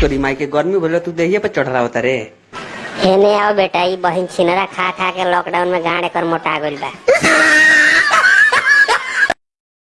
तोरी माई के गर्मी भले तू देहिए पर चढ़ रहा होता रे। हेने आओ बेटा ई बहिन छिनरा खा खा के लॉकडाउन में गाड़ कर मोटा गइल बा।